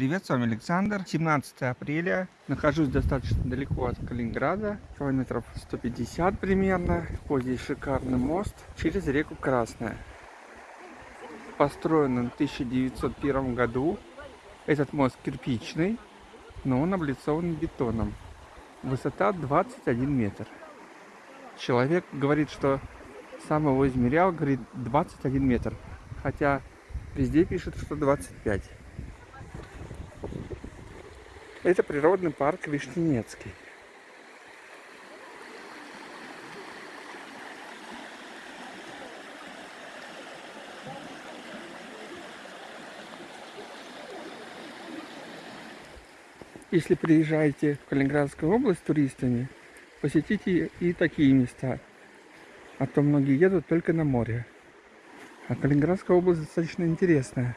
привет, с вами Александр. 17 апреля. Нахожусь достаточно далеко от Калининграда, километров 150 примерно. Вот здесь шикарный мост через реку Красная. Построен он в 1901 году. Этот мост кирпичный, но он облицован бетоном. Высота 21 метр. Человек говорит, что сам его измерял, говорит 21 метр. Хотя везде пишут, что 25. Это природный парк Вишненецкий. Если приезжаете в Калининградскую область туристами, посетите и такие места. А то многие едут только на море. А Калининградская область достаточно интересная.